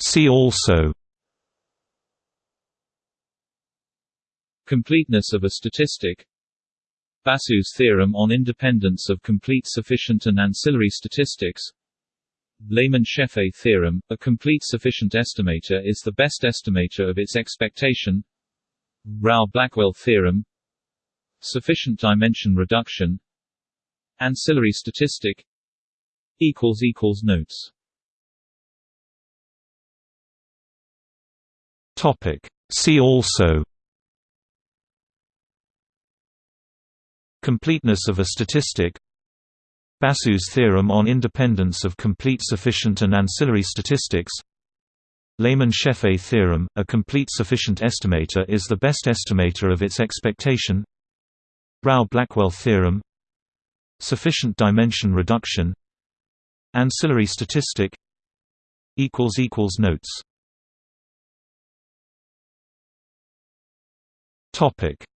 See also Completeness of a statistic Basu's theorem on independence of complete sufficient and ancillary statistics Lehmann-Scheffé theorem, a complete sufficient estimator is the best estimator of its expectation Rao-Blackwell theorem Sufficient dimension reduction Ancillary statistic Notes See also Completeness of a statistic Basu's theorem on independence of complete sufficient and ancillary statistics Lehmann-Scheffé theorem, a complete sufficient estimator is the best estimator of its expectation Rao-Blackwell theorem Sufficient dimension reduction Ancillary statistic Notes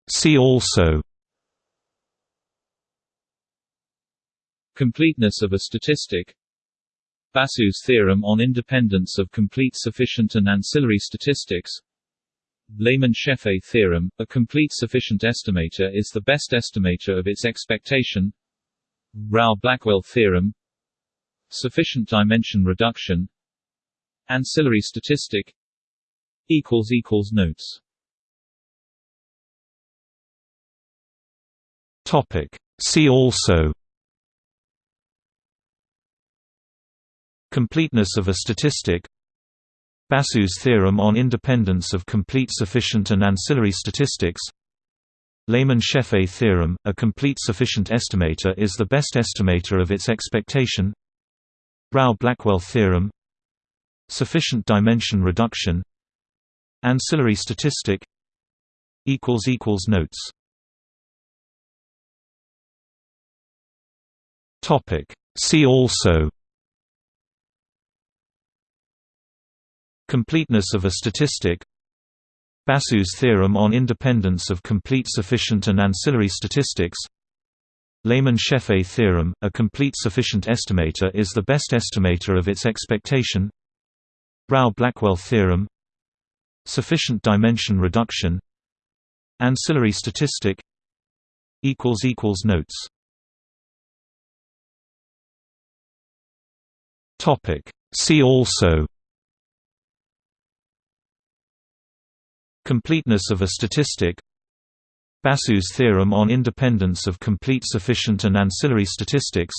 See also Completeness of a statistic Basu's theorem on independence of complete sufficient and ancillary statistics Lehmann-Scheffé theorem, a complete sufficient estimator is the best estimator of its expectation Rao-Blackwell theorem Sufficient dimension reduction Ancillary statistic Notes See also Completeness of a statistic Basu's theorem on independence of complete sufficient and ancillary statistics Lehmann-Scheffé theorem, a complete sufficient estimator is the best estimator of its expectation Rao-Blackwell theorem Sufficient dimension reduction Ancillary statistic Notes See also. Completeness of a statistic. Basu's theorem on independence of complete sufficient and ancillary statistics. Lehmann-Scheffé theorem, a complete sufficient estimator is the best estimator of its expectation. Rao-Blackwell theorem. Sufficient dimension reduction. Ancillary statistic. Notes See also Completeness of a statistic Basu's theorem on independence of complete sufficient and ancillary statistics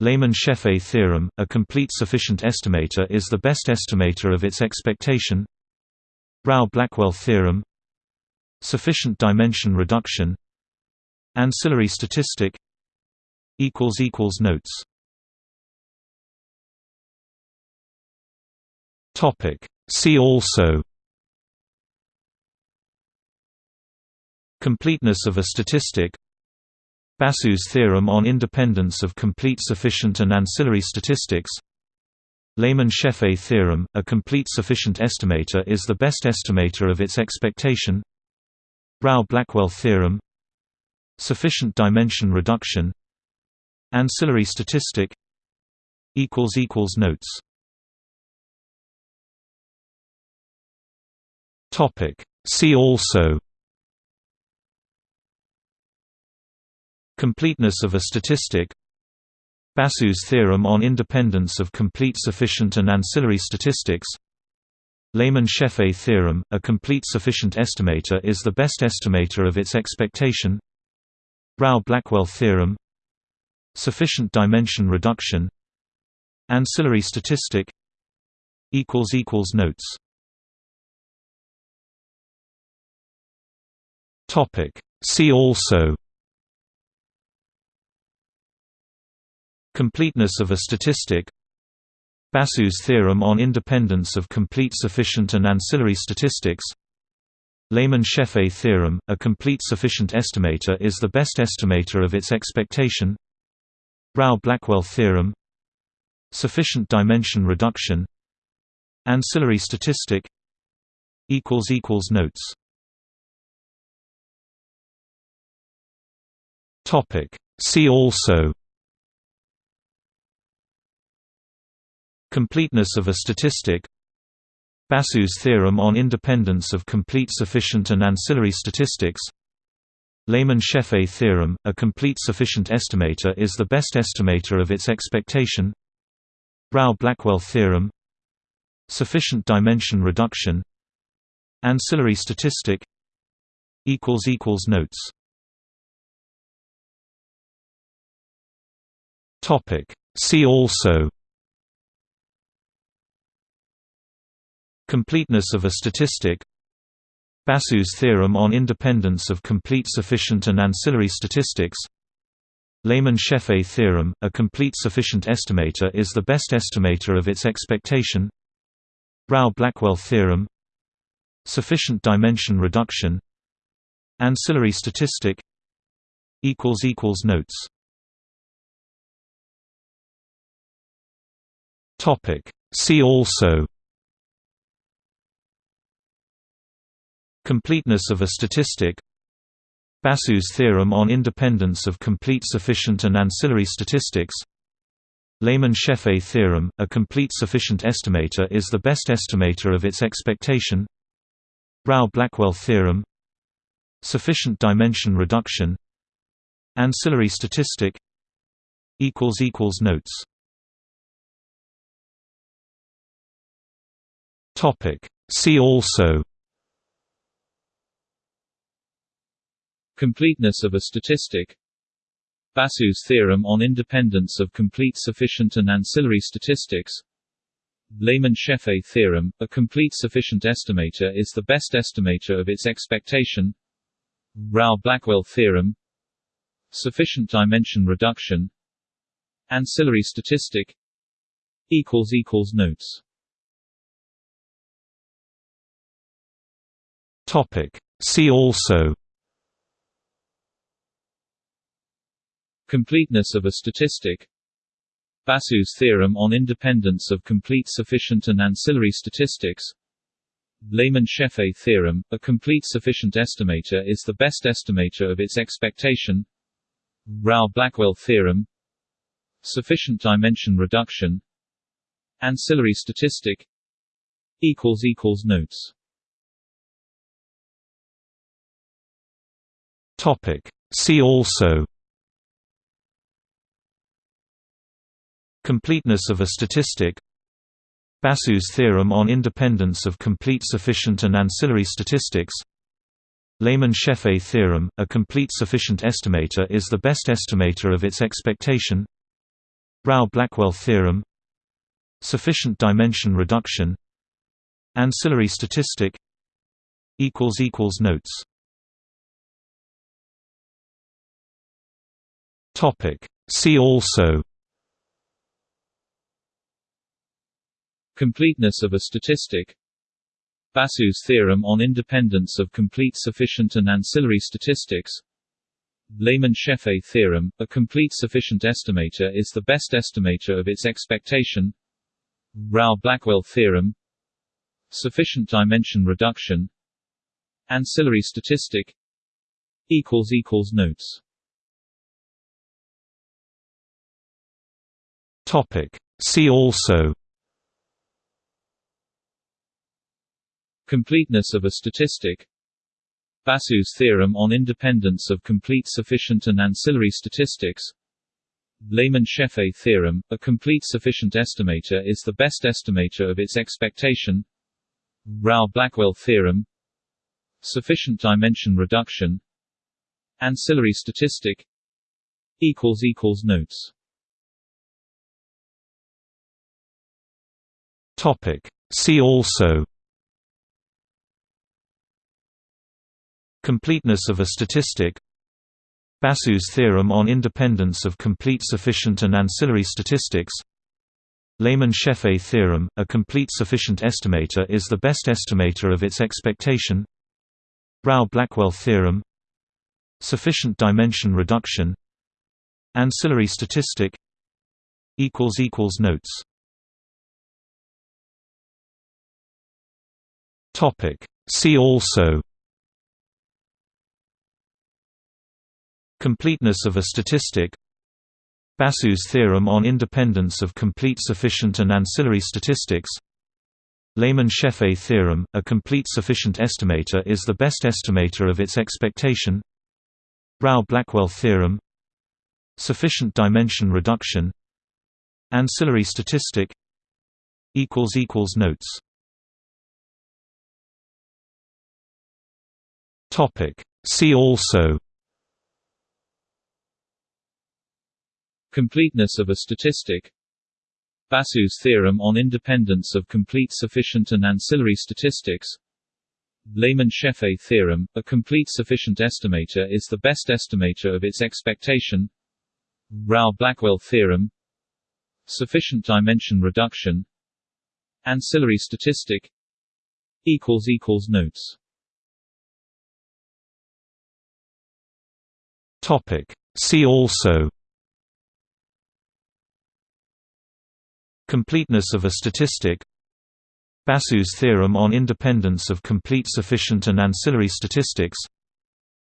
Lehmann-Scheffé theorem, a complete sufficient estimator is the best estimator of its expectation Rao-Blackwell theorem Sufficient dimension reduction Ancillary statistic Notes See also Completeness of a statistic Basu's theorem on independence of complete sufficient and ancillary statistics Lehmann-Scheffé theorem, a complete sufficient estimator is the best estimator of its expectation Rao-Blackwell theorem Sufficient dimension reduction Ancillary statistic Notes See also Completeness of a statistic Basu's theorem on independence of complete sufficient and ancillary statistics Lehmann-Scheffé theorem, a complete sufficient estimator is the best estimator of its expectation Rao-Blackwell theorem Sufficient dimension reduction Ancillary statistic Notes See also Completeness of a statistic Basu's theorem on independence of complete sufficient and ancillary statistics Lehmann-Scheffé theorem, a complete sufficient estimator is the best estimator of its expectation Rao-Blackwell theorem Sufficient dimension reduction Ancillary statistic Notes See also Completeness of a statistic Basu's theorem on independence of complete sufficient and ancillary statistics Lehmann-Scheffé theorem, a complete sufficient estimator is the best estimator of its expectation Rao-Blackwell theorem Sufficient dimension reduction Ancillary statistic Notes See also. Completeness of a statistic. Basu's theorem on independence of complete sufficient and ancillary statistics. Lehmann-Scheffé theorem, a complete sufficient estimator is the best estimator of its expectation. Rao-Blackwell theorem. Sufficient dimension reduction. Ancillary statistic. Notes See also Completeness of a statistic Basu's theorem on independence of complete sufficient and ancillary statistics Lehmann-Scheffé theorem, a complete sufficient estimator is the best estimator of its expectation Rao-Blackwell theorem Sufficient dimension reduction Ancillary statistic Notes See also Completeness of a statistic Basu's theorem on independence of complete sufficient and ancillary statistics Lehmann-Scheffé theorem, a complete sufficient estimator is the best estimator of its expectation Rao-Blackwell theorem Sufficient dimension reduction Ancillary statistic Notes See also. Completeness of a statistic. Basu's theorem on independence of complete sufficient and ancillary statistics. Lehmann-Scheffé theorem, a complete sufficient estimator is the best estimator of its expectation. Rao-Blackwell theorem Sufficient dimension reduction. Ancillary statistic. Notes See also Completeness of a statistic Basu's theorem on independence of complete sufficient and ancillary statistics Lehmann-Scheffé theorem, a complete sufficient estimator is the best estimator of its expectation Rao-Blackwell theorem Sufficient dimension reduction Ancillary statistic Notes See also Completeness of a statistic Basu's theorem on independence of complete sufficient and ancillary statistics Lehmann-Scheffé theorem, a complete sufficient estimator is the best estimator of its expectation Rao-Blackwell theorem Sufficient dimension reduction Ancillary statistic Notes See also. Completeness of a statistic. Basu's theorem on independence of complete sufficient and ancillary statistics. Lehmann-Scheffé theorem, a complete sufficient estimator is the best estimator of its expectation. Rao-Blackwell theorem Sufficient dimension reduction. Ancillary statistic. Notes See also Completeness of a statistic Basu's theorem on independence of complete sufficient and ancillary statistics Lehmann-Scheffé theorem, a complete sufficient estimator is the best estimator of its expectation Rao-Blackwell theorem Sufficient dimension reduction Ancillary statistic Notes See also Completeness of a statistic Basu's theorem on independence of complete sufficient and ancillary statistics Lehmann-Scheffé theorem, a complete sufficient estimator is the best estimator of its expectation Rao-Blackwell theorem Sufficient dimension reduction Ancillary statistic Notes See also. Completeness of a statistic. Basu's theorem on independence of complete sufficient and ancillary statistics. Lehmann-Scheffé theorem, a complete sufficient estimator is the best estimator of its expectation. Rao-Blackwell theorem Sufficient dimension reduction. Ancillary statistic Notes See also Completeness of a statistic Basu's theorem on independence of complete sufficient and ancillary statistics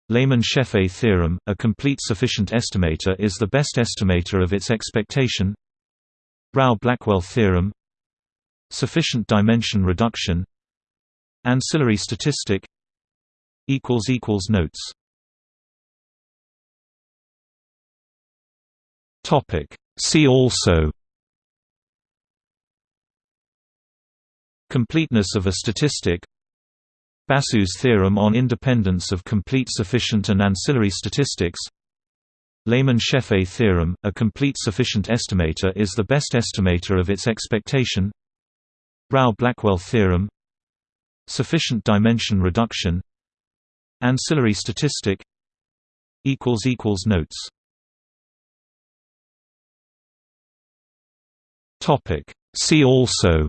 Lehmann-Scheffé theorem, a complete sufficient estimator is the best estimator of its expectation Rao-Blackwell theorem Sufficient dimension reduction Ancillary statistic Notes See also Completeness of a statistic Basu's theorem on independence of complete sufficient and ancillary statistics Lehmann-Scheffé theorem, a complete sufficient estimator is the best estimator of its expectation Rao-Blackwell theorem Sufficient dimension reduction Ancillary statistic Notes See also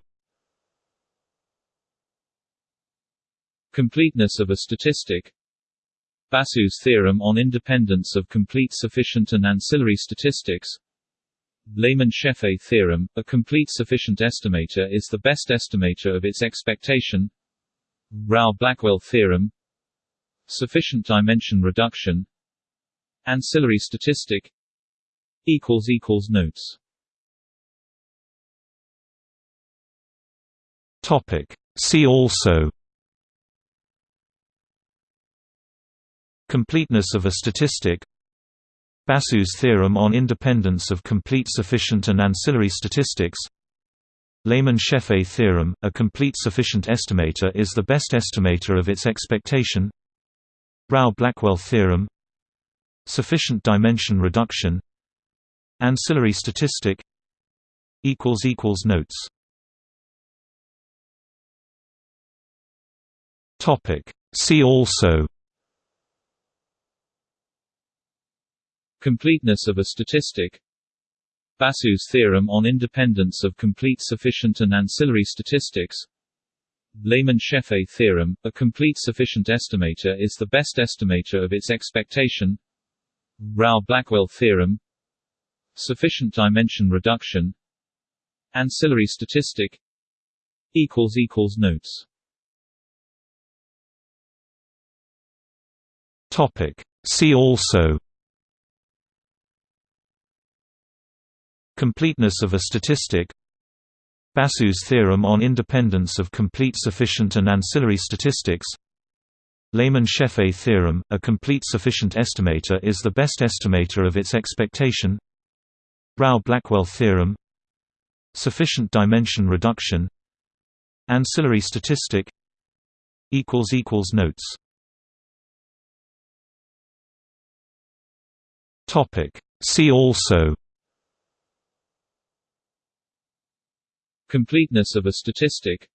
Completeness of a statistic Basu's theorem on independence of complete sufficient and ancillary statistics Lehmann-Scheffé theorem, a complete sufficient estimator is the best estimator of its expectation Rao-Blackwell theorem Sufficient dimension reduction Ancillary statistic Notes See also. Completeness of a statistic. Basu's theorem on independence of complete sufficient and ancillary statistics. Lehmann-Scheffé theorem, a complete sufficient estimator is the best estimator of its expectation. Rao-Blackwell theorem Sufficient dimension reduction. Ancillary statistic Notes See also. Completeness of a statistic. Basu's theorem on independence of complete sufficient and ancillary statistics. Lehmann-Scheffé theorem, a complete sufficient estimator is the best estimator of its expectation. Rao-Blackwell theorem. Sufficient dimension reduction. Ancillary statistic. Notes See also Completeness of a statistic Basu's theorem on independence of complete sufficient and ancillary statistics Lehmann-Scheffé theorem, a complete sufficient estimator is the best estimator of its expectation Rao-Blackwell theorem Sufficient dimension reduction Ancillary statistic Notes See also. Completeness of a statistic.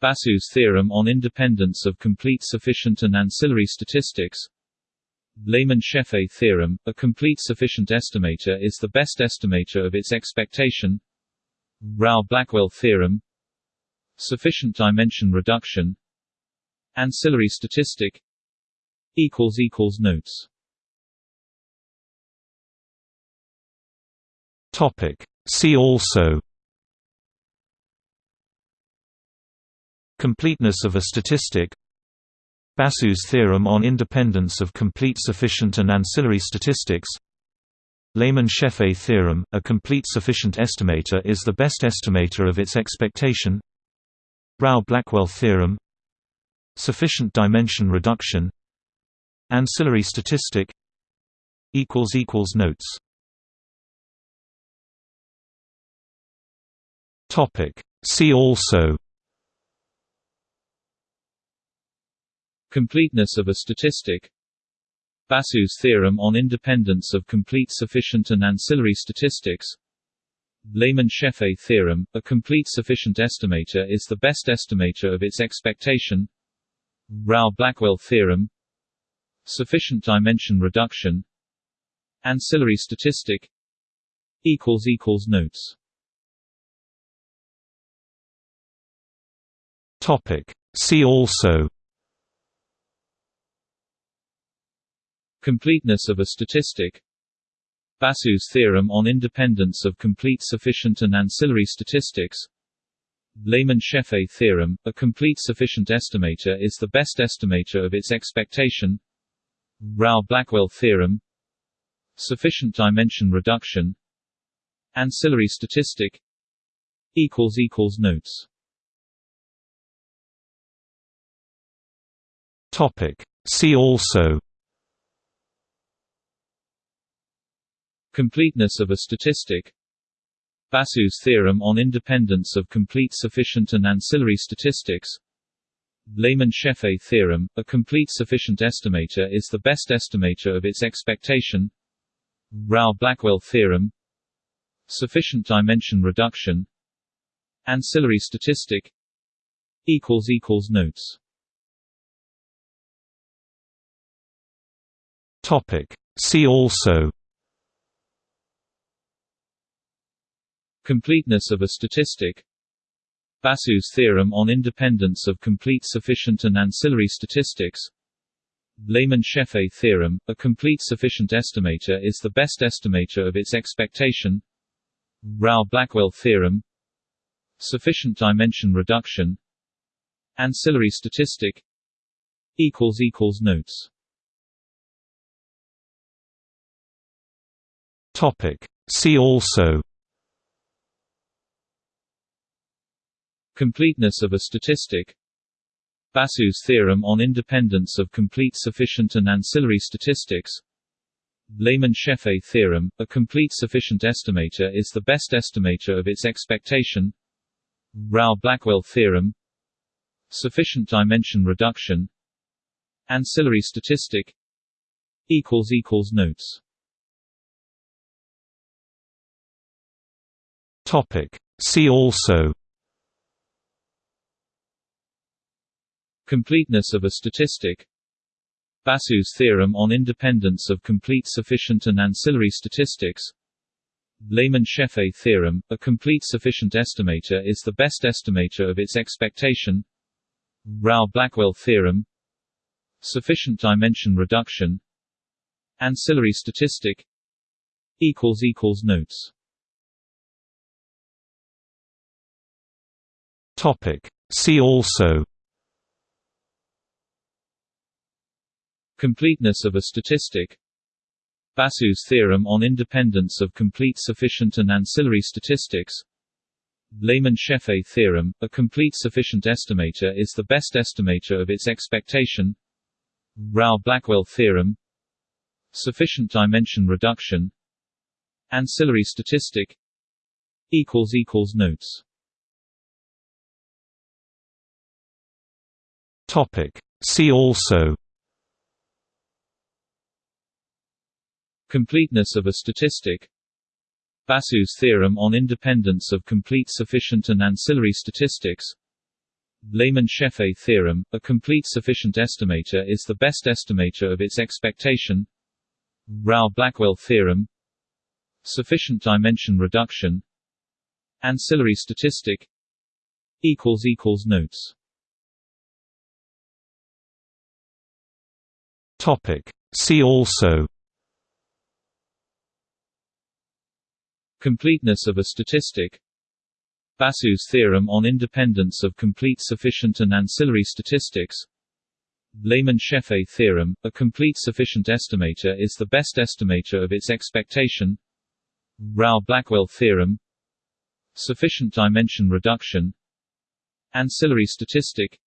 Basu's theorem on independence of complete sufficient and ancillary statistics. Lehmann-Scheffé theorem, a complete sufficient estimator is the best estimator of its expectation. Rao-Blackwell theorem. Sufficient dimension reduction. Ancillary statistic. Notes See also Completeness of a statistic Basu's theorem on independence of complete sufficient and ancillary statistics Lehmann-Scheffé theorem, a complete sufficient estimator is the best estimator of its expectation Rao-Blackwell theorem Sufficient dimension reduction Ancillary statistic Notes See also. Completeness of a statistic. Basu's theorem on independence of complete sufficient and ancillary statistics. Lehmann-Scheffé theorem, a complete sufficient estimator is the best estimator of its expectation. Rao-Blackwell theorem. Sufficient dimension reduction. Ancillary statistic. Notes See also. Completeness of a statistic. Basu's theorem on independence of complete sufficient and ancillary statistics. Lehmann-Scheffé theorem, a complete sufficient estimator is the best estimator of its expectation. Rao-Blackwell theorem Sufficient dimension reduction. Ancillary statistic Notes See also. Completeness of a statistic. Basu's theorem on independence of complete sufficient and ancillary statistics. Lehmann-Scheffé theorem, a complete sufficient estimator is the best estimator of its expectation. Rao-Blackwell theorem. Sufficient dimension reduction. Ancillary statistic. Notes See also Completeness of a statistic Basu's theorem on independence of complete sufficient and ancillary statistics Lehmann-Scheffé theorem, a complete sufficient estimator is the best estimator of its expectation Rao-Blackwell theorem Sufficient dimension reduction Ancillary statistic Notes See also. Completeness of a statistic. Basu's theorem on independence of complete sufficient and ancillary statistics. Lehmann-Scheffé theorem, a complete sufficient estimator is the best estimator of its expectation. Rao-Blackwell theorem Sufficient dimension reduction. Ancillary statistic Notes See also Completeness of a statistic Basu's theorem on independence of complete sufficient and ancillary statistics Lehmann-Scheffé theorem, a complete sufficient estimator is the best estimator of its expectation Rao-Blackwell theorem Sufficient dimension reduction Ancillary statistic Notes See also. Completeness of a statistic. Basu's theorem on independence of complete sufficient and ancillary statistics. Lehmann-Scheffé theorem, a complete sufficient estimator is the best estimator of its expectation. Rao-Blackwell theorem Sufficient dimension reduction. Ancillary statistic. Notes See also Completeness of a statistic Basu's theorem on independence of complete sufficient and ancillary statistics Lehmann-Scheffé theorem, a complete sufficient estimator is the best estimator of its expectation Rao-Blackwell theorem Sufficient dimension reduction Ancillary statistic Notes See also. Completeness of a statistic. Basu's theorem on independence of complete sufficient and ancillary statistics. Lehmann-Scheffé theorem, a complete sufficient estimator is the best estimator of its expectation. Rao-Blackwell theorem. Sufficient dimension reduction. Ancillary statistic.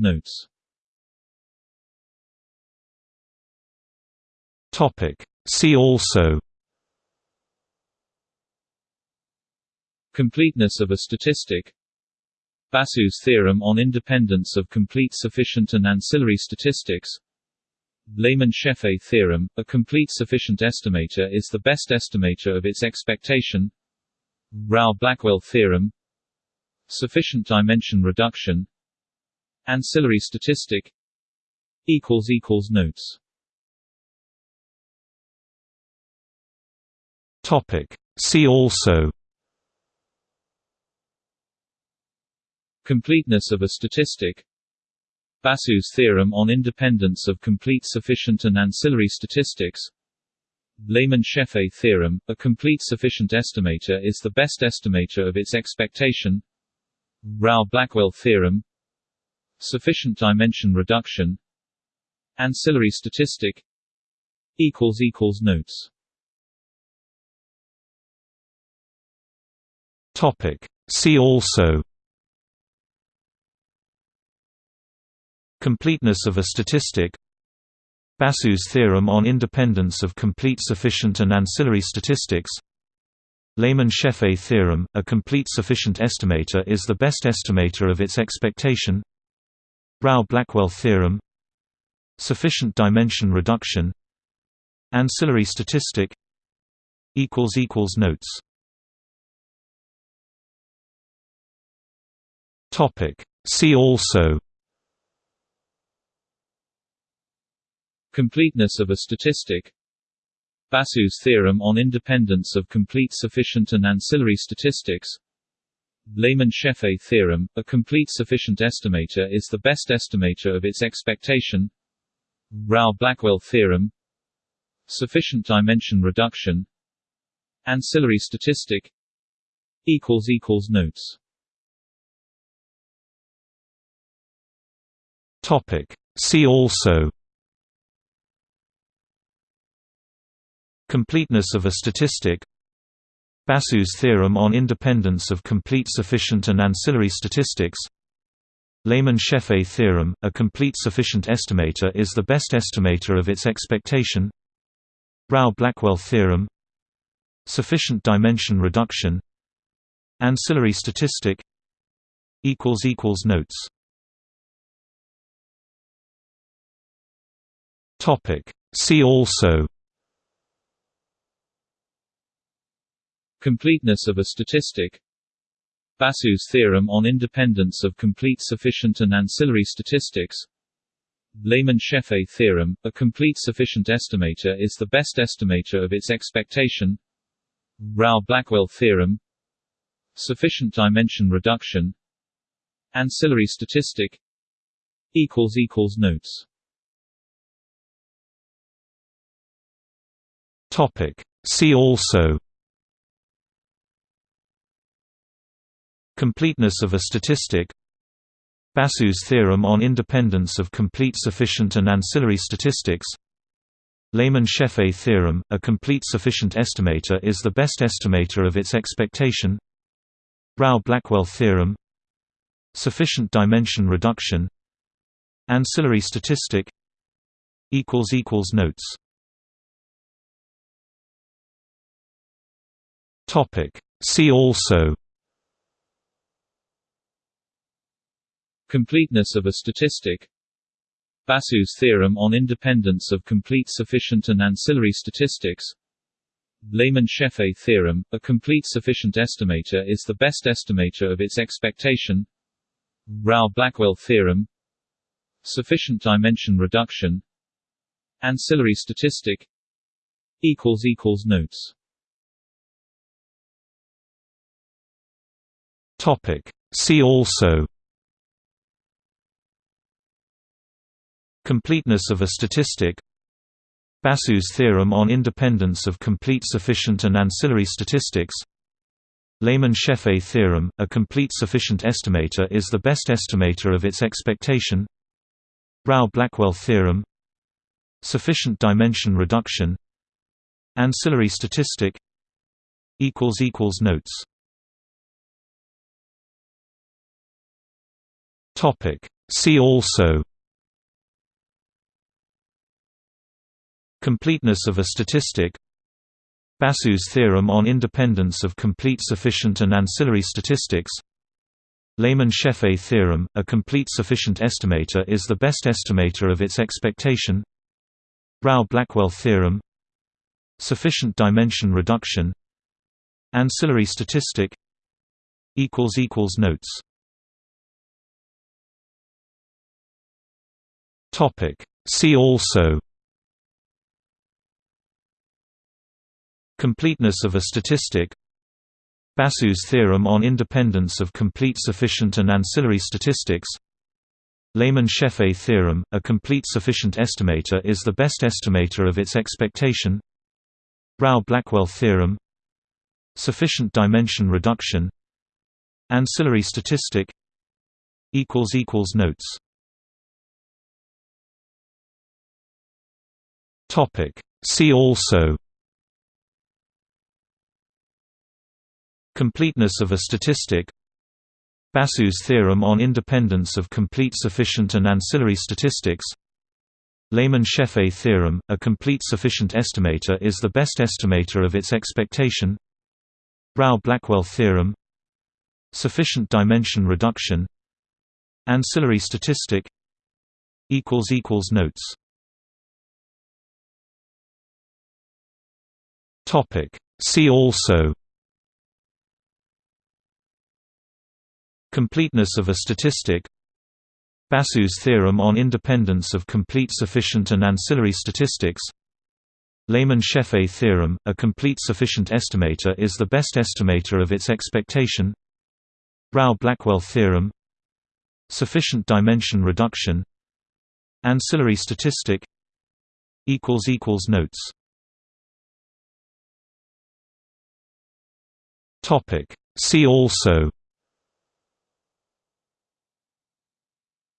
Notes See also. Completeness of a statistic. Basu's theorem on independence of complete sufficient and ancillary statistics. Lehmann-Scheffé theorem, a complete sufficient estimator is the best estimator of its expectation. Rao-Blackwell theorem. Sufficient dimension reduction. Ancillary statistic. Notes See also. Completeness of a statistic. Basu's theorem on independence of complete sufficient and ancillary statistics. Lehmann-Scheffé theorem, a complete sufficient estimator is the best estimator of its expectation. Rao-Blackwell theorem. Sufficient dimension reduction. Ancillary statistic. Notes See also Completeness of a statistic Basu's theorem on independence of complete sufficient and ancillary statistics Lehmann-Scheffé theorem, a complete sufficient estimator is the best estimator of its expectation Rao-Blackwell theorem Sufficient dimension reduction Ancillary statistic Notes See also. Completeness of a statistic. Basu's theorem on independence of complete sufficient and ancillary statistics. Lehmann-Scheffé theorem, a complete sufficient estimator is the best estimator of its expectation. Rao-Blackwell theorem. Sufficient dimension reduction. Ancillary statistic. Notes See also Completeness of a statistic Basu's theorem on independence of complete sufficient and ancillary statistics Lehmann-Scheffé theorem, a complete sufficient estimator is the best estimator of its expectation Rao-Blackwell theorem Sufficient dimension reduction Ancillary statistic Notes See also. Completeness of a statistic. Basu's theorem on independence of complete sufficient and ancillary statistics. Lehmann-Scheffé theorem, a complete sufficient estimator is the best estimator of its expectation. Rao-Blackwell theorem. Sufficient dimension reduction. Ancillary statistic. Notes See also Completeness of a statistic Basu's theorem on independence of complete sufficient and ancillary statistics Lehmann-Scheffé theorem, a complete sufficient estimator is the best estimator of its expectation Rao-Blackwell theorem Sufficient dimension reduction Ancillary statistic Notes See also. Completeness of a statistic. Basu's theorem on independence of complete sufficient and ancillary statistics. Lehmann-Scheffé theorem, a complete sufficient estimator is the best estimator of its expectation. Rao-Blackwell theorem Sufficient dimension reduction. Ancillary statistic. Notes See also. Completeness of a statistic. Basu's theorem on independence of complete sufficient and ancillary statistics. Lehmann-Scheffé theorem, a complete sufficient estimator is the best estimator of its expectation. Rao-Blackwell theorem Sufficient dimension reduction. Ancillary statistic Notes See also Completeness of a statistic Basu's theorem on independence of complete sufficient and ancillary statistics Lehmann-Scheffé theorem, a complete sufficient estimator is the best estimator of its expectation Rao-Blackwell theorem Sufficient dimension reduction Ancillary statistic Notes See also. Completeness of a statistic. Basu's theorem on independence of complete sufficient and ancillary statistics. Lehmann-Scheffé theorem, a complete sufficient estimator is the best estimator of its expectation. Rao-Blackwell theorem Sufficient dimension reduction. Ancillary statistic. Notes See also. Completeness of a statistic. Basu's theorem on independence of complete sufficient and ancillary statistics. Lehmann-Scheffé theorem, a complete sufficient estimator is the best estimator of its expectation. Rao-Blackwell theorem Sufficient dimension reduction. Ancillary statistic. Notes See also Completeness of a statistic Basu's theorem on independence of complete sufficient and ancillary statistics Lehmann-Scheffé theorem, a complete sufficient estimator is the best estimator of its expectation Rao-Blackwell theorem Sufficient dimension reduction Ancillary statistic Notes See also.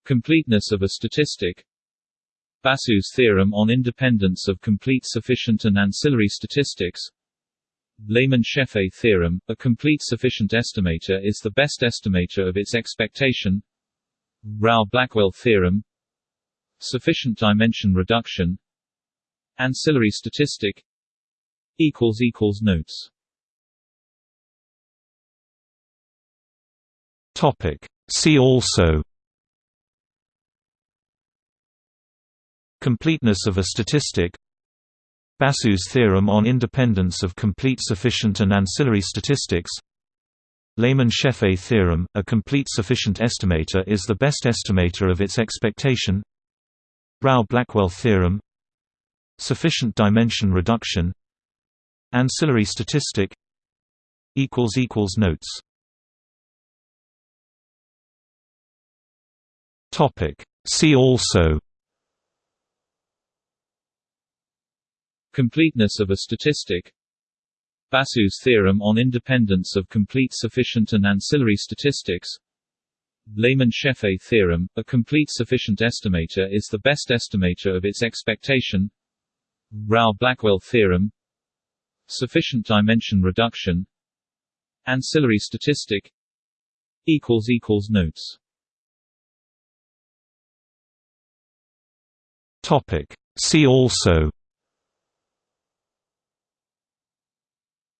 Completeness of a statistic. Basu's theorem on independence of complete sufficient and ancillary statistics. Lehmann-Scheffé theorem, a complete sufficient estimator is the best estimator of its expectation. Rao-Blackwell theorem Sufficient dimension reduction. Ancillary statistic Notes See also Completeness of a statistic Basu's theorem on independence of complete sufficient and ancillary statistics Lehmann-Scheffé theorem, a complete sufficient estimator is the best estimator of its expectation Rao-Blackwell theorem Sufficient dimension reduction Ancillary statistic Notes See also. Completeness of a statistic. Basu's theorem on independence of complete sufficient and ancillary statistics. Lehmann-Scheffé theorem, a complete sufficient estimator is the best estimator of its expectation. Rao-Blackwell theorem. Sufficient dimension reduction. Ancillary statistic. Notes See also.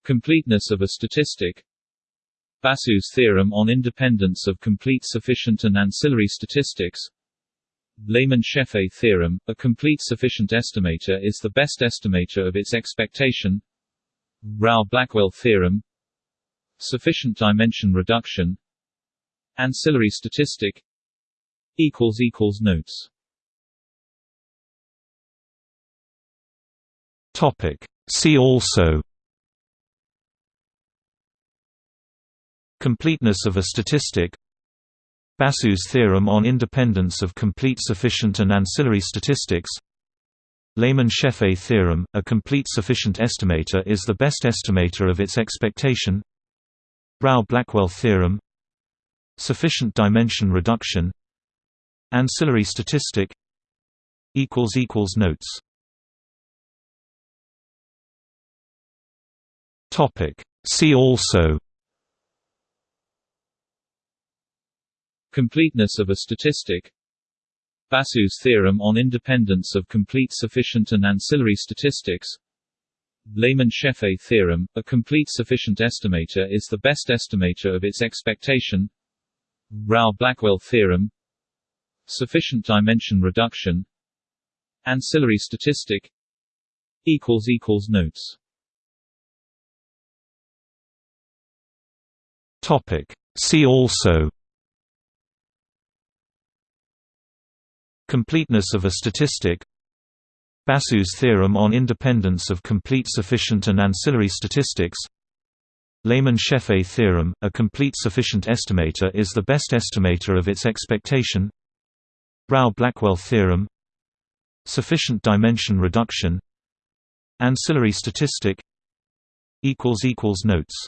Completeness of a statistic. Basu's theorem on independence of complete sufficient and ancillary statistics. Lehmann-Scheffé theorem, a complete sufficient estimator is the best estimator of its expectation. Rao-Blackwell theorem. Sufficient dimension reduction. Ancillary statistic. Notes See also. Completeness of a statistic. Basu's theorem on independence of complete sufficient and ancillary statistics. Lehmann-Scheffé theorem, a complete sufficient estimator is the best estimator of its expectation. Rao-Blackwell theorem. Sufficient dimension reduction. Ancillary statistic. Notes topic. See also. Completeness of a statistic. Basu's theorem on independence of complete sufficient and ancillary statistics. Lehmann-Scheffé theorem, a complete sufficient estimator is the best estimator of its expectation. Rao-Blackwell theorem. Sufficient dimension reduction. Ancillary statistic. Notes See also Completeness of a statistic Basu's theorem on independence of complete sufficient and ancillary statistics Lehmann-Scheffé theorem, a complete sufficient estimator is the best estimator of its expectation Rao-Blackwell theorem Sufficient dimension reduction Ancillary statistic Notes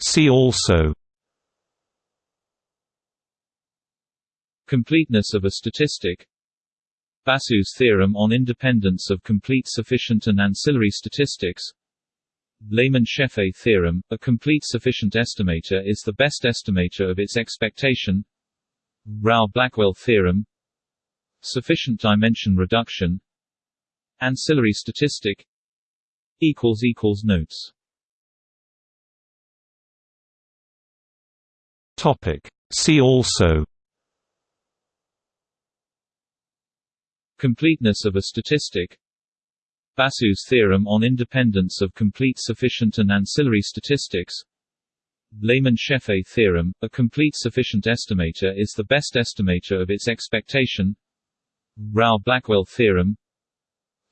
See also Completeness of a statistic Basu's theorem on independence of complete sufficient and ancillary statistics Lehmann-Scheffé theorem, a complete sufficient estimator is the best estimator of its expectation Rao-Blackwell theorem Sufficient dimension reduction Ancillary statistic Notes See also. Completeness of a statistic. Basu's theorem on independence of complete sufficient and ancillary statistics. Lehmann-Scheffé theorem, a complete sufficient estimator is the best estimator of its expectation. Rao-Blackwell theorem.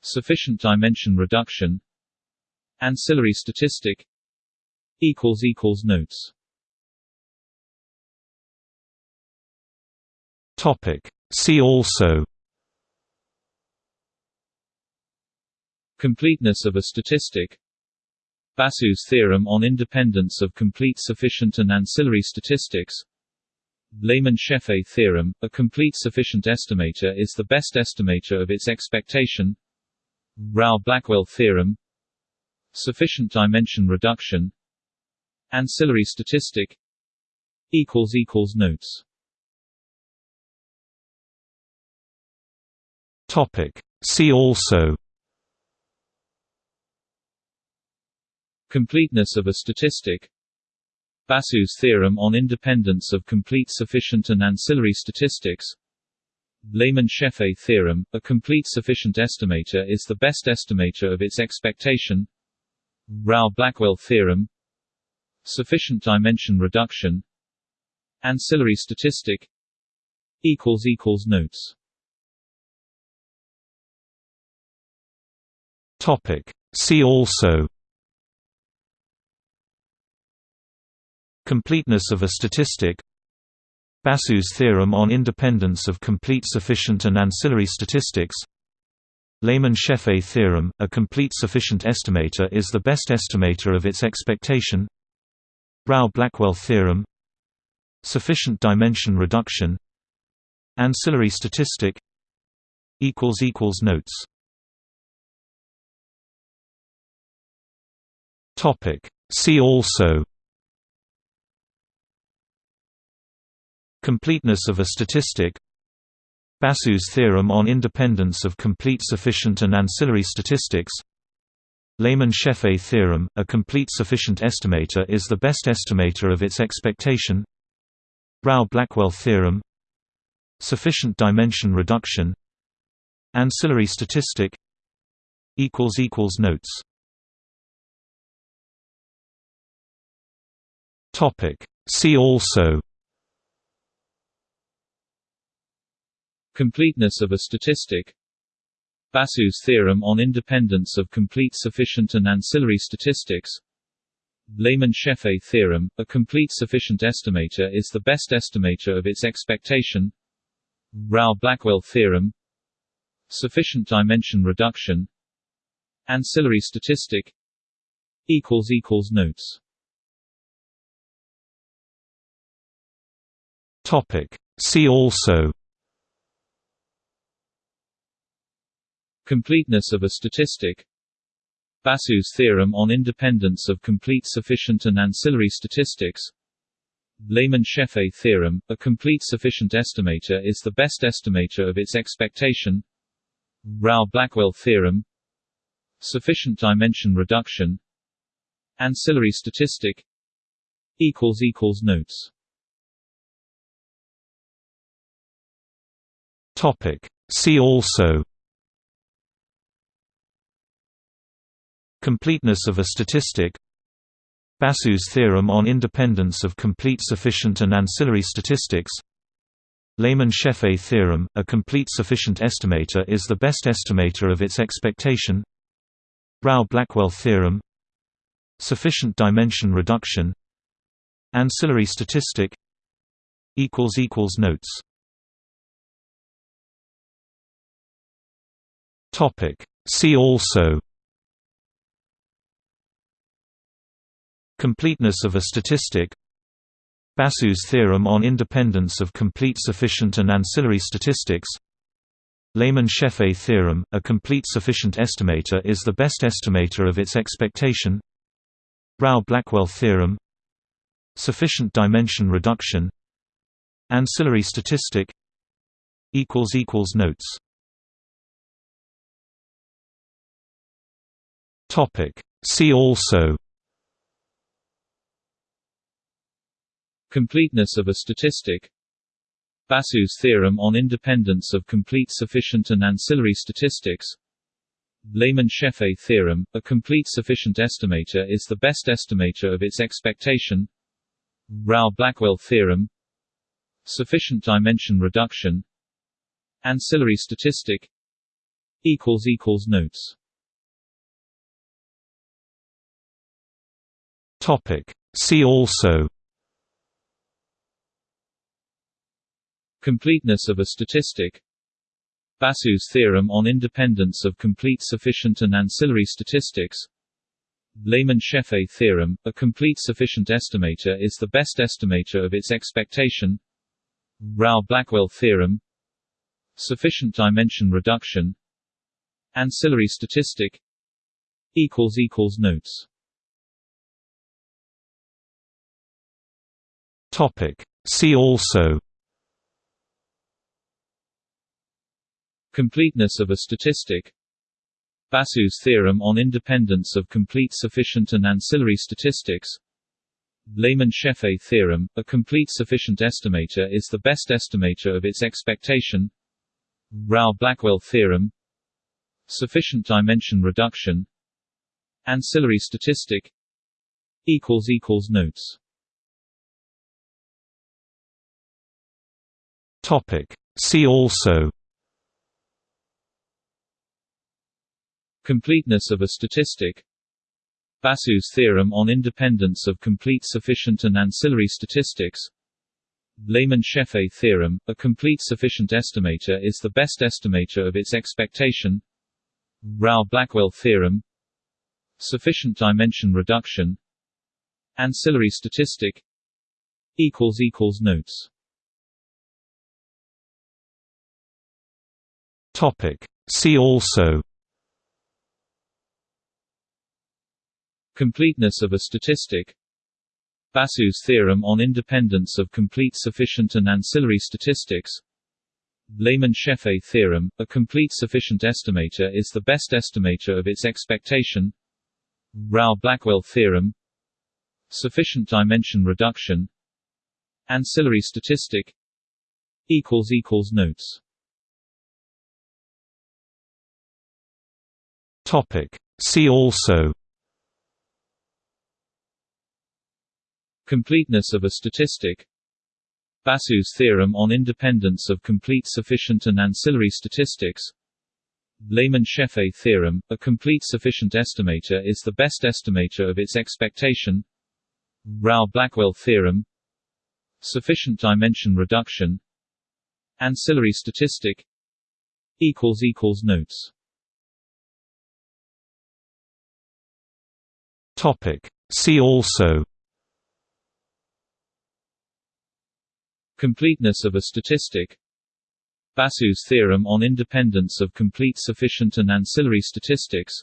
Sufficient dimension reduction. Ancillary statistic. Notes See also Completeness of a statistic Basu's theorem on independence of complete sufficient and ancillary statistics Lehmann-Scheffé theorem, a complete sufficient estimator is the best estimator of its expectation Rao-Blackwell theorem Sufficient dimension reduction Ancillary statistic Notes See also Completeness of a statistic Basu's theorem on independence of complete sufficient and ancillary statistics Lehmann-Scheffé theorem, a complete sufficient estimator is the best estimator of its expectation Rao-Blackwell theorem Sufficient dimension reduction Ancillary statistic Notes See also Completeness of a statistic Basu's theorem on independence of complete sufficient and ancillary statistics Lehmann-Scheffé theorem, a complete sufficient estimator is the best estimator of its expectation Rao-Blackwell theorem Sufficient dimension reduction Ancillary statistic Notes See also. Completeness of a statistic. Basu's theorem on independence of complete sufficient and ancillary statistics. Lehmann-Scheffé theorem, a complete sufficient estimator is the best estimator of its expectation. Rao-Blackwell theorem Sufficient dimension reduction. Ancillary statistic. Notes See also. Completeness of a statistic. Basu's theorem on independence of complete sufficient and ancillary statistics. Lehmann-Scheffé theorem, a complete sufficient estimator is the best estimator of its expectation. Rao-Blackwell theorem Sufficient dimension reduction. Ancillary statistic. Notes See also. Completeness of a statistic. Basu's theorem on independence of complete sufficient and ancillary statistics. Lehmann-Scheffé theorem, a complete sufficient estimator is the best estimator of its expectation. Rao-Blackwell theorem Sufficient dimension reduction. Ancillary statistic. Notes See also. Completeness of a statistic. Basu's theorem on independence of complete sufficient and ancillary statistics. Lehmann-Scheffé theorem, a complete sufficient estimator is the best estimator of its expectation. Rao-Blackwell theorem Sufficient dimension reduction. Ancillary statistic Notes See also Completeness of a statistic Basu's theorem on independence of complete sufficient and ancillary statistics Lehmann-Scheffé theorem, a complete sufficient estimator is the best estimator of its expectation Rao-Blackwell theorem Sufficient dimension reduction Ancillary statistic Notes See also. Completeness of a statistic. Basu's theorem on independence of complete sufficient and ancillary statistics. Lehmann-Scheffé theorem, a complete sufficient estimator is the best estimator of its expectation. Rao-Blackwell theorem. Sufficient dimension reduction. Ancillary statistic. Notes See also. Completeness of a statistic. Basu's theorem on independence of complete sufficient and ancillary statistics. Lehmann-Scheffé theorem, a complete sufficient estimator is the best estimator of its expectation. Rao-Blackwell theorem. Sufficient dimension reduction. Ancillary statistic. Notes See also Completeness of a statistic Basu's theorem on independence of complete sufficient and ancillary statistics Lehmann-Scheffé theorem, a complete sufficient estimator is the best estimator of its expectation Rao-Blackwell theorem Sufficient dimension reduction Ancillary statistic Notes See also. Completeness of a statistic. Basu's theorem on independence of complete sufficient and ancillary statistics. Lehmann-Scheffé theorem, a complete sufficient estimator is the best estimator of its expectation. Rao-Blackwell theorem Sufficient dimension reduction. Ancillary statistic Notes See also. Completeness of a statistic. Basu's theorem on independence of complete sufficient and ancillary statistics. Lehmann-Scheffé theorem, a complete sufficient estimator is the best estimator of its expectation. Rao-Blackwell theorem Sufficient dimension reduction. Ancillary statistic. Notes See also Completeness of a statistic Basu's theorem on independence of complete sufficient and ancillary statistics Lehmann-Scheffé theorem, a complete sufficient estimator is the best estimator of its expectation Rao-Blackwell theorem Sufficient dimension reduction Ancillary statistic Notes See also. Completeness of a statistic. Basu's theorem on independence of complete sufficient and ancillary statistics.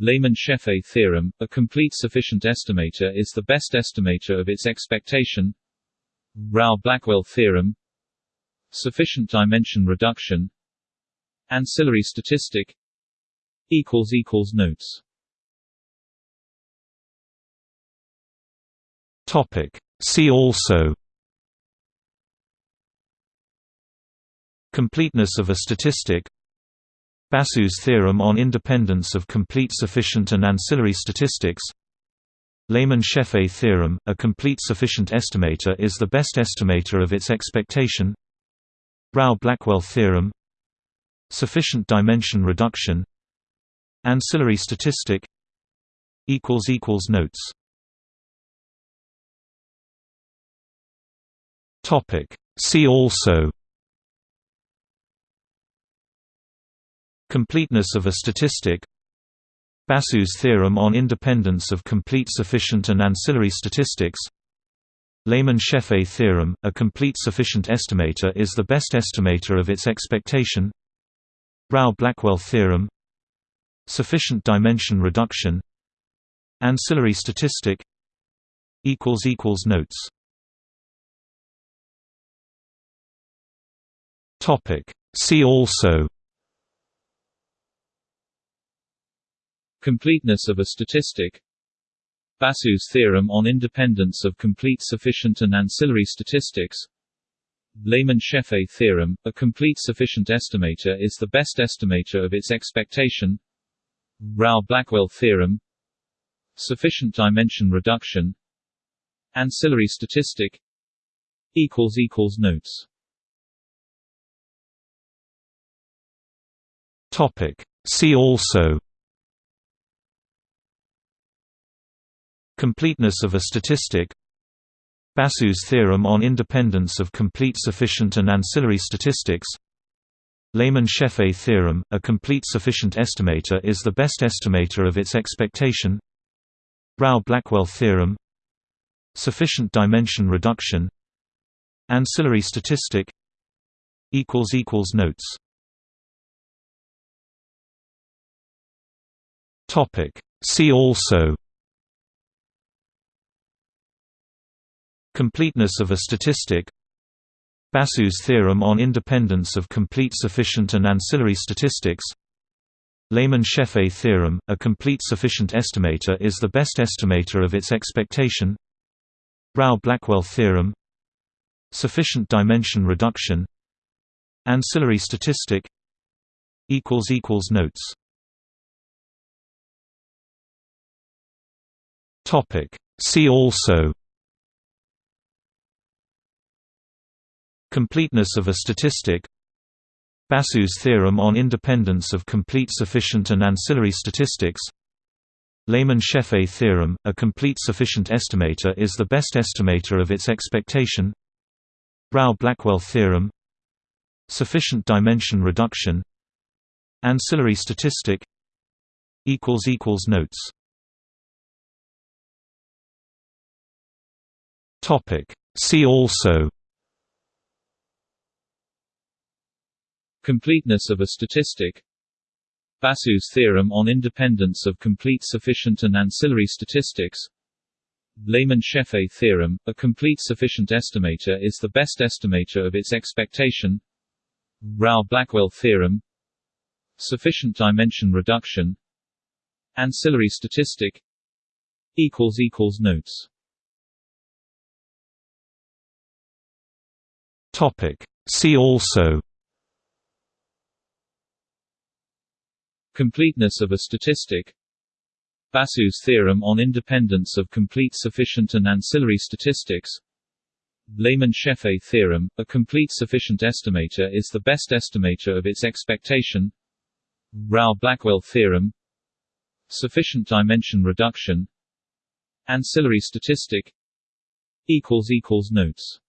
Lehmann-Scheffé theorem, a complete sufficient estimator is the best estimator of its expectation. Rao-Blackwell theorem. Sufficient dimension reduction. Ancillary statistic. Notes See also Completeness of a statistic Basu's theorem on independence of complete sufficient and ancillary statistics Lehmann-Scheffé theorem, a complete sufficient estimator is the best estimator of its expectation Rao-Blackwell theorem Sufficient dimension reduction Ancillary statistic Notes See also Completeness of a statistic Basu's theorem on independence of complete sufficient and ancillary statistics Lehmann-Scheffé theorem, a complete sufficient estimator is the best estimator of its expectation Rao-Blackwell theorem Sufficient dimension reduction Ancillary statistic Notes See also. Completeness of a statistic. Basu's theorem on independence of complete sufficient and ancillary statistics. Lehmann-Scheffé theorem, a complete sufficient estimator is the best estimator of its expectation. Rao-Blackwell theorem. Sufficient dimension reduction. Ancillary statistic. Notes See also. Completeness of a statistic. Basu's theorem on independence of complete sufficient and ancillary statistics. Lehmann-Scheffé theorem, a complete sufficient estimator is the best estimator of its expectation. Rao-Blackwell theorem. Sufficient dimension reduction. Ancillary statistic. Notes See also. Completeness of a statistic. Basu's theorem on independence of complete sufficient and ancillary statistics. Lehmann-Scheffé theorem, a complete sufficient estimator is the best estimator of its expectation. Rao-Blackwell theorem Sufficient dimension reduction. Ancillary statistic. Notes See also. Completeness of a statistic. Basu's theorem on independence of complete sufficient and ancillary statistics. Lehmann-Scheffé theorem, a complete sufficient estimator is the best estimator of its expectation. Rao-Blackwell theorem Sufficient dimension reduction. Ancillary statistic. Notes See also Completeness of a statistic Basu's theorem on independence of complete sufficient and ancillary statistics Lehmann-Scheffé theorem, a complete sufficient estimator is the best estimator of its expectation Rao-Blackwell theorem Sufficient dimension reduction Ancillary statistic Notes See also. Completeness of a statistic. Basu's theorem on independence of complete sufficient and ancillary statistics. Lehmann-Scheffé theorem, a complete sufficient estimator is the best estimator of its expectation. Rao-Blackwell theorem Sufficient dimension reduction. Ancillary statistic. Notes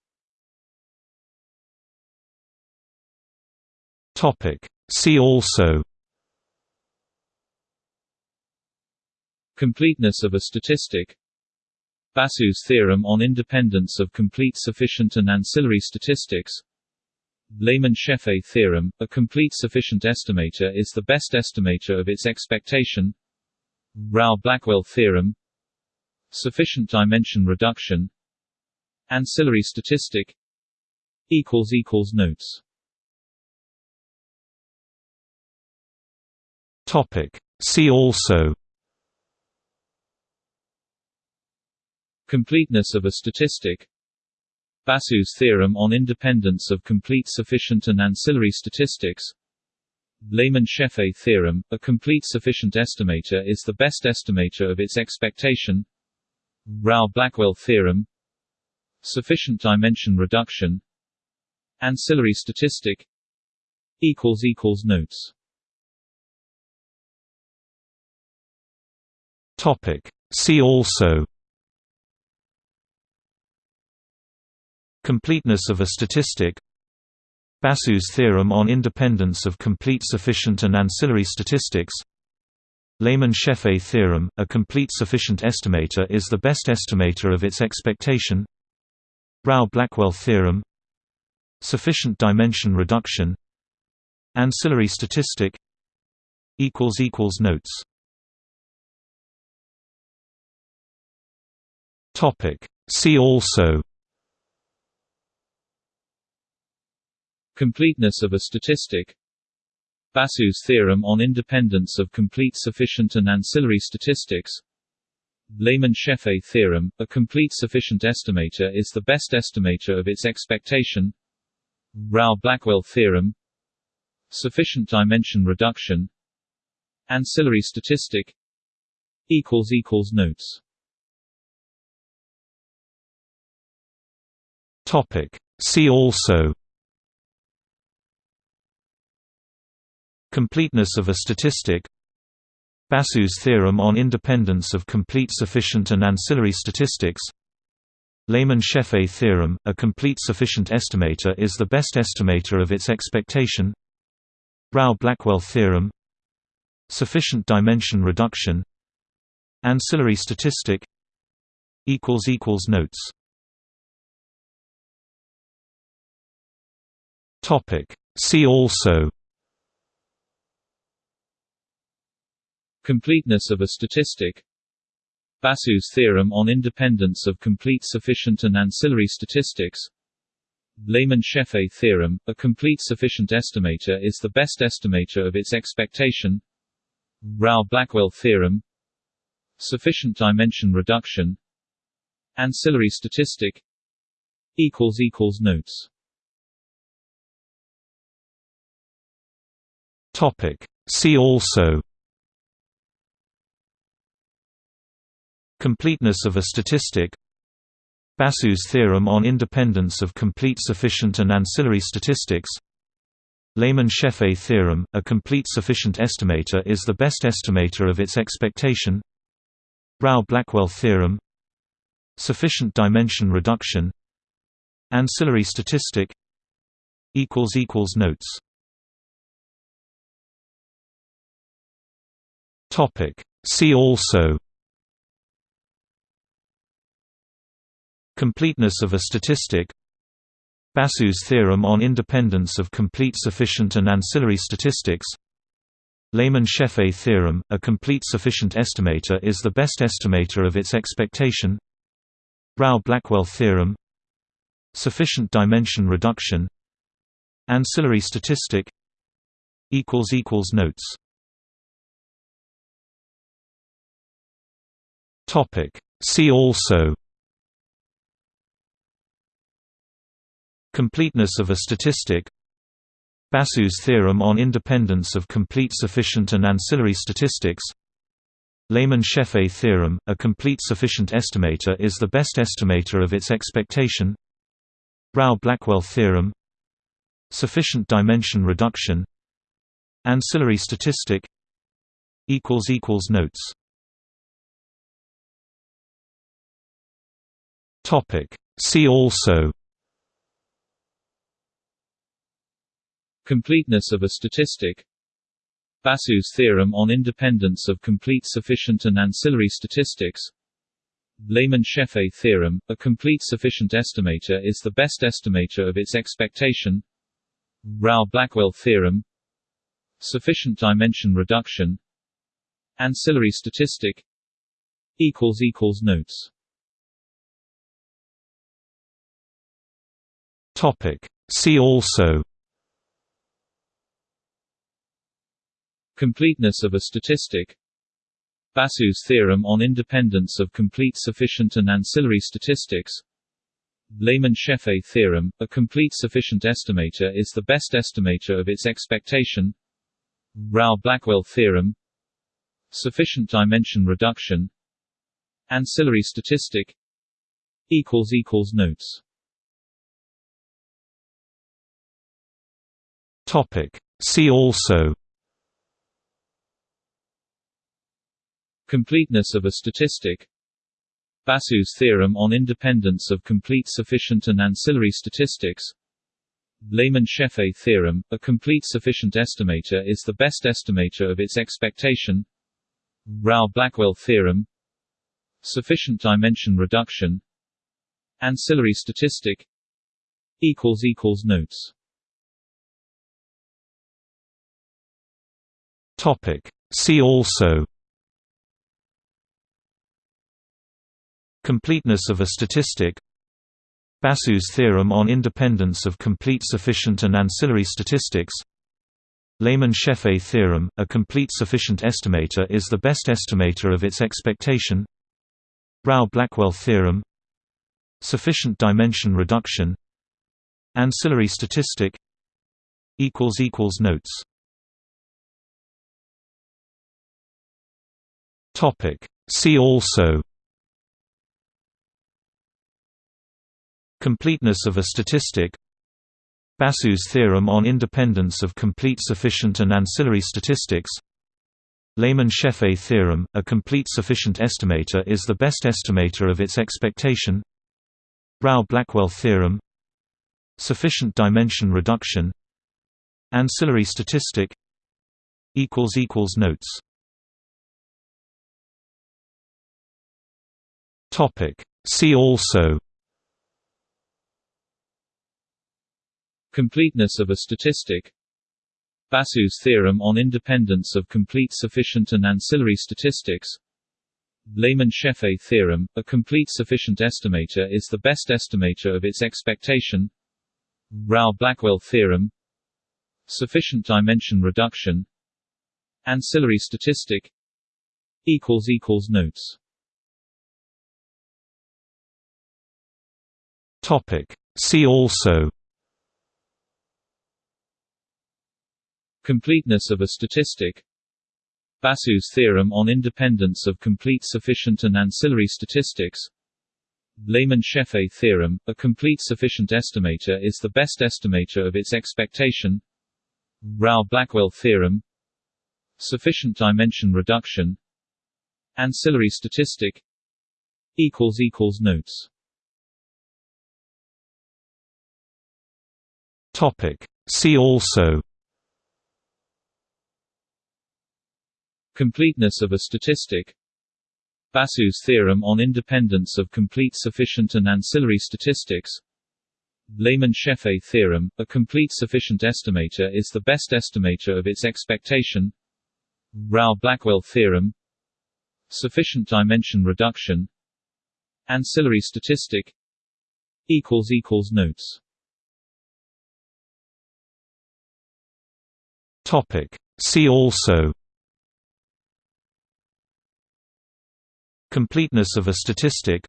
See also. Completeness of a statistic. Basu's theorem on independence of complete sufficient and ancillary statistics. Lehmann-Scheffé theorem, a complete sufficient estimator is the best estimator of its expectation. Rao-Blackwell theorem. Sufficient dimension reduction. Ancillary statistic. Notes See also. Completeness of a statistic. Basu's theorem on independence of complete sufficient and ancillary statistics. Lehmann-Scheffé theorem, a complete sufficient estimator is the best estimator of its expectation. Rao-Blackwell theorem. Sufficient dimension reduction. Ancillary statistic. Notes Topic. See also Completeness of a statistic Basu's theorem on independence of complete sufficient and ancillary statistics Lehmann-Scheffé theorem, a complete sufficient estimator is the best estimator of its expectation Rao-Blackwell theorem Sufficient dimension reduction Ancillary statistic Notes See also Completeness of a statistic Basu's theorem on independence of complete sufficient and ancillary statistics Lehmann-Scheffé theorem, a complete sufficient estimator is the best estimator of its expectation Rao-Blackwell theorem Sufficient dimension reduction Ancillary statistic Notes Topic. See also. Completeness of a statistic. Basu's theorem on independence of complete sufficient and ancillary statistics. Lehmann-Scheffé theorem, a complete sufficient estimator is the best estimator of its expectation. Rao-Blackwell theorem Sufficient dimension reduction. Ancillary statistic Notes Topic. See also. Completeness of a statistic. Basu's theorem on independence of complete sufficient and ancillary statistics. Lehmann-Scheffé theorem, a complete sufficient estimator is the best estimator of its expectation. Rao-Blackwell theorem. Sufficient dimension reduction. Ancillary statistic. Notes Topic. See also Completeness of a statistic Basu's theorem on independence of complete sufficient and ancillary statistics Lehmann-Scheffé theorem, a complete sufficient estimator is the best estimator of its expectation Rao-Blackwell theorem Sufficient dimension reduction Ancillary statistic Notes Topic. See also Completeness of a statistic Basu's theorem on independence of complete sufficient and ancillary statistics Lehmann-Scheffé theorem, a complete sufficient estimator is the best estimator of its expectation Rao-Blackwell theorem Sufficient dimension reduction Ancillary statistic Notes Topic. See also Completeness of a statistic Basu's theorem on independence of complete sufficient and ancillary statistics Lehmann-Scheffé theorem, a complete sufficient estimator is the best estimator of its expectation Rao-Blackwell theorem Sufficient dimension reduction Ancillary statistic Notes Topic. See also. Completeness of a statistic. Basu's theorem on independence of complete sufficient and ancillary statistics. Lehmann-Scheffé theorem, a complete sufficient estimator is the best estimator of its expectation. Rao-Blackwell theorem Sufficient dimension reduction. Ancillary statistic. Notes See also. Completeness of a statistic. Basu's theorem on independence of complete sufficient and ancillary statistics. Lehmann-Scheffé theorem, a complete sufficient estimator is the best estimator of its expectation. Rao-Blackwell theorem. Sufficient dimension reduction. Ancillary statistic. Notes See also. Completeness of a statistic. Basu's theorem on independence of complete sufficient and ancillary statistics. Lehmann-Scheffé theorem, a complete sufficient estimator is the best estimator of its expectation. Rao-Blackwell theorem. Sufficient dimension reduction. Ancillary statistic. Notes See also Completeness of a statistic Basu's theorem on independence of complete sufficient and ancillary statistics Lehmann-Scheffé theorem, a complete sufficient estimator is the best estimator of its expectation Rao-Blackwell theorem Sufficient dimension reduction Ancillary statistic Notes See also Completeness of a statistic Basu's theorem on independence of complete sufficient and ancillary statistics Lehmann-Scheffé theorem, a complete sufficient estimator is the best estimator of its expectation Rao-Blackwell theorem Sufficient dimension reduction Ancillary statistic Notes See also. Completeness of a statistic. Basu's theorem on independence of complete sufficient and ancillary statistics. Lehmann-Scheffé theorem, a complete sufficient estimator is the best estimator of its expectation. Rao-Blackwell theorem. Sufficient dimension reduction. Ancillary statistic. Notes See also Completeness of a statistic Basu's theorem on independence of complete sufficient and ancillary statistics Lehmann-Scheffé theorem, a complete sufficient estimator is the best estimator of its expectation Rao-Blackwell theorem Sufficient dimension reduction Ancillary statistic Notes See also. Completeness of a statistic. Basu's theorem on independence of complete sufficient and ancillary statistics. Lehmann-Scheffé theorem, a complete sufficient estimator is the best estimator of its expectation. Rao-Blackwell theorem Sufficient dimension reduction. Ancillary statistic. Notes See also Completeness of a statistic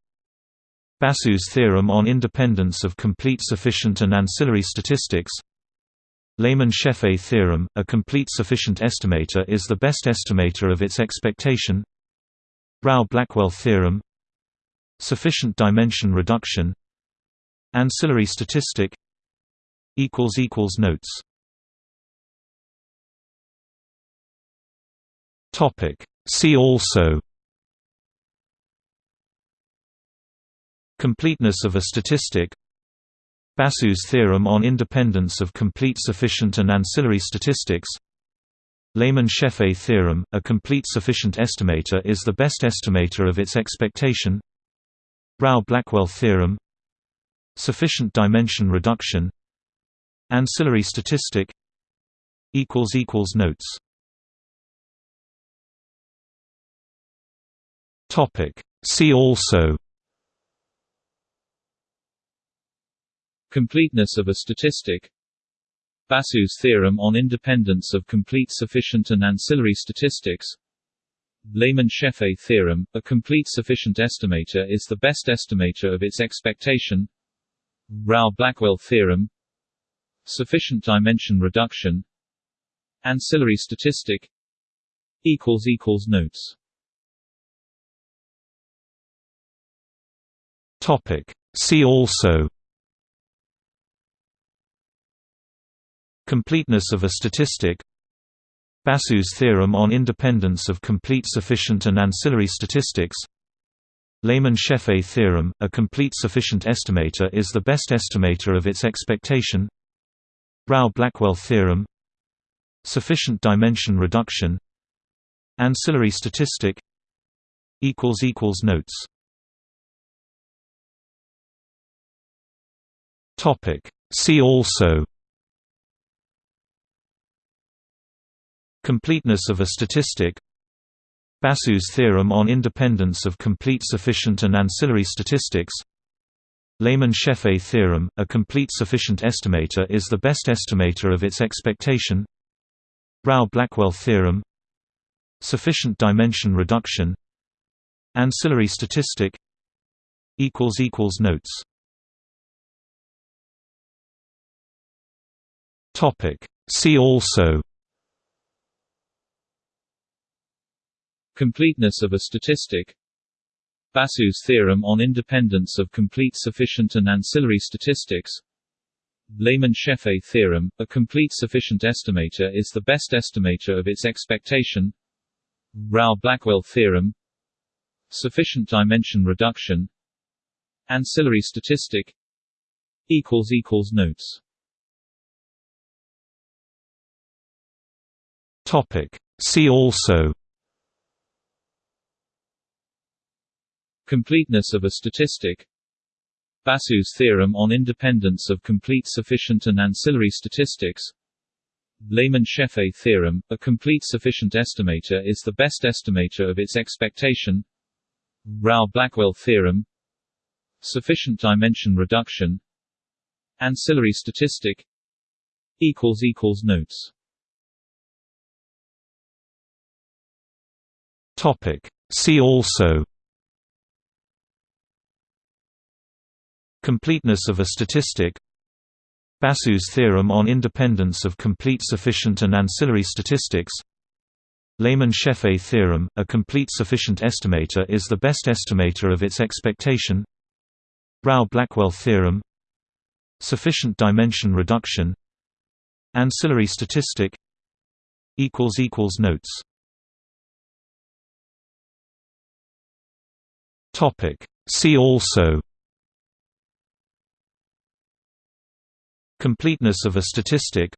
Basu's theorem on independence of complete sufficient and ancillary statistics Lehmann-Scheffé theorem, a complete sufficient estimator is the best estimator of its expectation Rao-Blackwell theorem Sufficient dimension reduction Ancillary statistic Notes See also Completeness of a statistic Basu's theorem on independence of complete sufficient and ancillary statistics Lehmann-Scheffé theorem, a complete sufficient estimator is the best estimator of its expectation Rao-Blackwell theorem Sufficient dimension reduction Ancillary statistic Notes See also. Completeness of a statistic. Basu's theorem on independence of complete sufficient and ancillary statistics. Lehmann-Scheffé theorem, a complete sufficient estimator is the best estimator of its expectation. Rao-Blackwell theorem. Sufficient dimension reduction. Ancillary statistic. Notes See also Completeness of a statistic Basu's theorem on independence of complete sufficient and ancillary statistics Lehmann-Scheffé theorem, a complete sufficient estimator is the best estimator of its expectation Rao-Blackwell theorem Sufficient dimension reduction Ancillary statistic Notes See also. Completeness of a statistic. Basu's theorem on independence of complete sufficient and ancillary statistics. Lehmann-Scheffé theorem, a complete sufficient estimator is the best estimator of its expectation. Rao-Blackwell theorem Sufficient dimension reduction. Ancillary statistic. Notes See also. Completeness of a statistic. Basu's theorem on independence of complete sufficient and ancillary statistics. Lehmann-Scheffé theorem, a complete sufficient estimator is the best estimator of its expectation. Rao-Blackwell theorem Sufficient dimension reduction. Ancillary statistic. Notes See also Completeness of a statistic Basu's theorem on independence of complete sufficient and ancillary statistics Lehmann-Scheffé theorem, a complete sufficient estimator is the best estimator of its expectation Rao-Blackwell theorem Sufficient dimension reduction Ancillary statistic Notes See also. Completeness of a statistic. Basu's theorem on independence of complete sufficient and ancillary statistics. Lehmann-Scheffé theorem, a complete sufficient estimator is the best estimator of its expectation. Rao-Blackwell theorem Sufficient dimension reduction. Ancillary statistic Notes See also Completeness of a statistic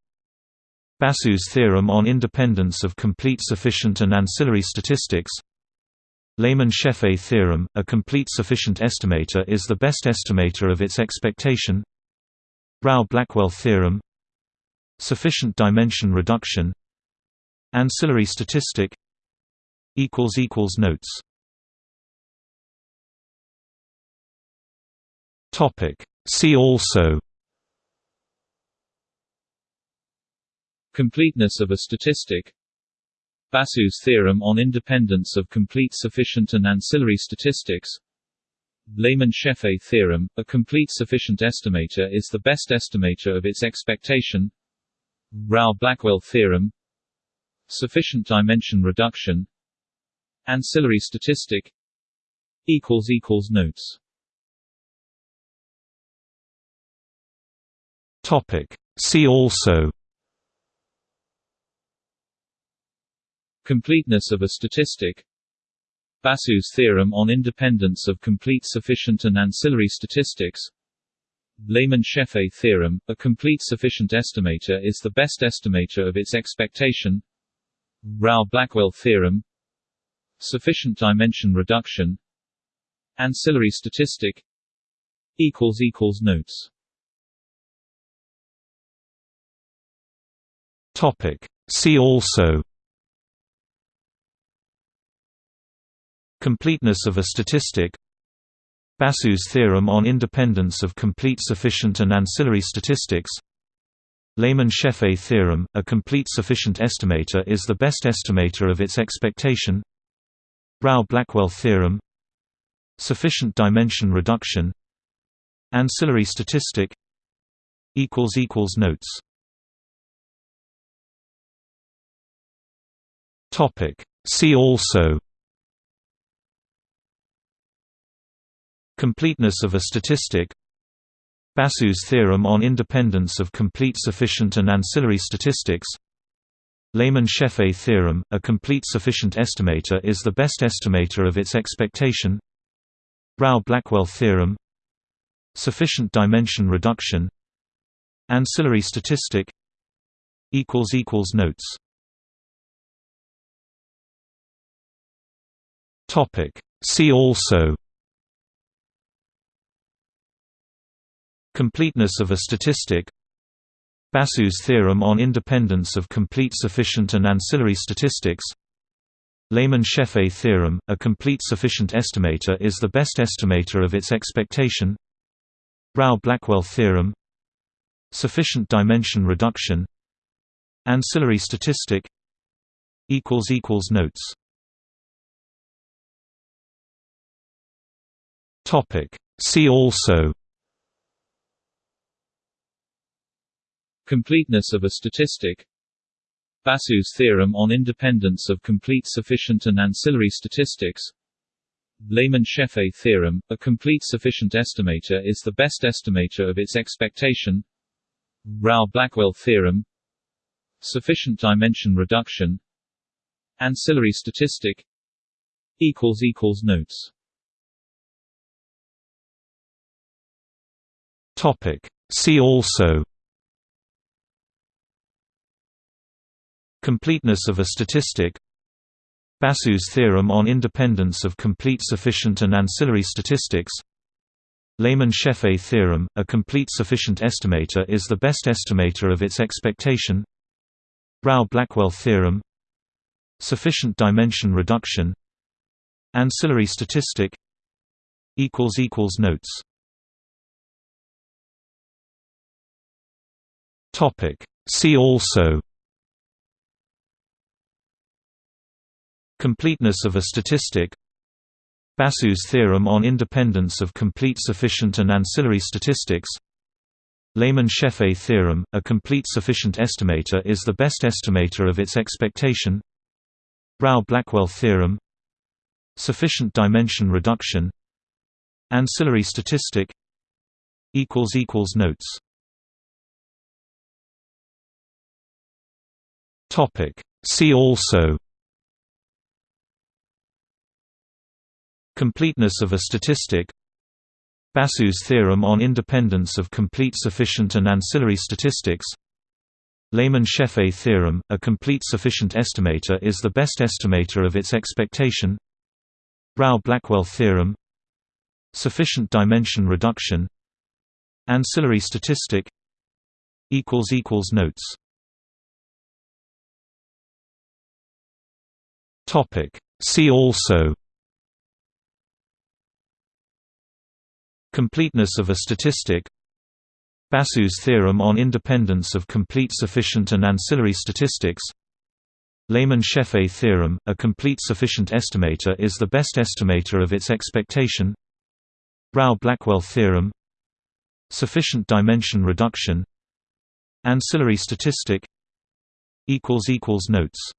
Basu's theorem on independence of complete sufficient and ancillary statistics Lehmann-Scheffé theorem, a complete sufficient estimator is the best estimator of its expectation Rao-Blackwell theorem Sufficient dimension reduction Ancillary statistic Notes See also. Completeness of a statistic. Basu's theorem on independence of complete sufficient and ancillary statistics. Lehmann-Scheffé theorem, a complete sufficient estimator is the best estimator of its expectation. Rao-Blackwell theorem. Sufficient dimension reduction. Ancillary statistic. Notes See also. Completeness of a statistic. Basu's theorem on independence of complete sufficient and ancillary statistics. Lehmann-Scheffé theorem, a complete sufficient estimator is the best estimator of its expectation. Rao-Blackwell theorem. Sufficient dimension reduction. Ancillary statistic. Notes Topic. See also Completeness of a statistic Basu's theorem on independence of complete sufficient and ancillary statistics Lehmann-Scheffé theorem, a complete sufficient estimator is the best estimator of its expectation Rao-Blackwell theorem Sufficient dimension reduction Ancillary statistic Notes See also Completeness of a statistic Basu's theorem on independence of complete sufficient and ancillary statistics Lehmann-Scheffé theorem, a complete sufficient estimator is the best estimator of its expectation Rao-Blackwell theorem Sufficient dimension reduction Ancillary statistic Notes See also Completeness of a statistic Basu's theorem on independence of complete sufficient and ancillary statistics Lehmann-Scheffé theorem, a complete sufficient estimator is the best estimator of its expectation Rao-Blackwell theorem Sufficient dimension reduction Ancillary statistic Notes See also Completeness of a statistic Basu's theorem on independence of complete sufficient and ancillary statistics Lehmann-Scheffé theorem, a complete sufficient estimator is the best estimator of its expectation Rao-Blackwell theorem Sufficient dimension reduction Ancillary statistic Notes See also Completeness of a statistic Basu's theorem on independence of complete sufficient and ancillary statistics Lehmann-Scheffé theorem, a complete sufficient estimator is the best estimator of its expectation Rao-Blackwell theorem Sufficient dimension reduction Ancillary statistic Notes See also. Completeness of a statistic. Basu's theorem on independence of complete sufficient and ancillary statistics. Lehmann-Scheffé theorem, a complete sufficient estimator is the best estimator of its expectation. Rao-Blackwell theorem. Sufficient dimension reduction. Ancillary statistic. Notes See also Completeness of a statistic Basu's theorem on independence of complete sufficient and ancillary statistics Lehmann-Scheffé theorem, a complete sufficient estimator is the best estimator of its expectation Rao-Blackwell theorem Sufficient dimension reduction Ancillary statistic Notes See also Completeness of a statistic Basu's theorem on independence of complete sufficient and ancillary statistics Lehmann-Scheffé theorem, a complete sufficient estimator is the best estimator of its expectation Rao-Blackwell theorem Sufficient dimension reduction Ancillary statistic Notes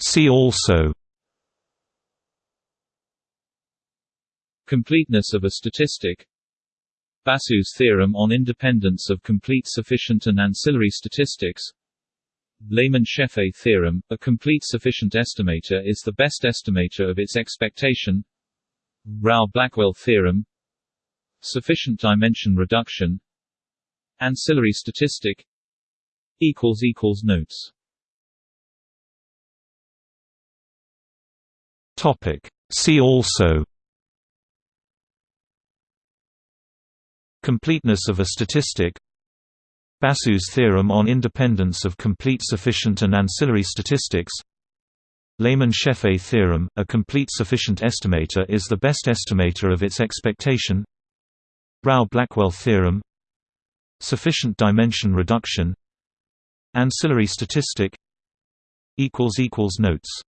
See also. Completeness of a statistic. Basu's theorem on independence of complete sufficient and ancillary statistics. Lehmann-Scheffé theorem, a complete sufficient estimator is the best estimator of its expectation. Rao-Blackwell theorem. Sufficient dimension reduction. Ancillary statistic. Notes See also Completeness of a statistic Basu's theorem on independence of complete sufficient and ancillary statistics Lehmann-Scheffé theorem, a complete sufficient estimator is the best estimator of its expectation Rao-Blackwell theorem Sufficient dimension reduction Ancillary statistic Notes